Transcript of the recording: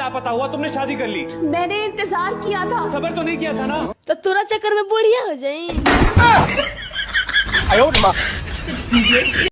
लापता हुआ तुमने शादी कर ली। मैंने इंतज़ार किया था। सबर तो नहीं किया था ना? तो तुरंत चक्कर में बुढ़िया हो जाए